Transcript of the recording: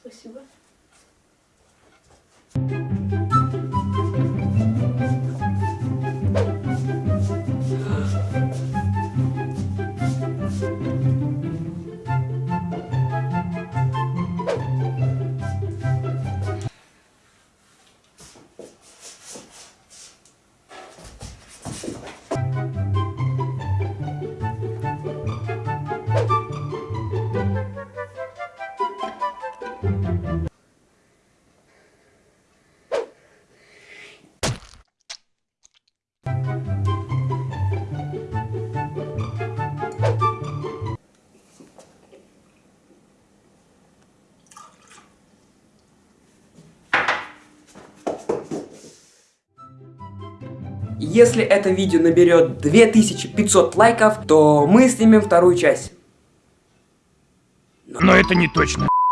Спасибо. Если это видео наберет 2500 лайков, то мы снимем вторую часть. Но это не точно.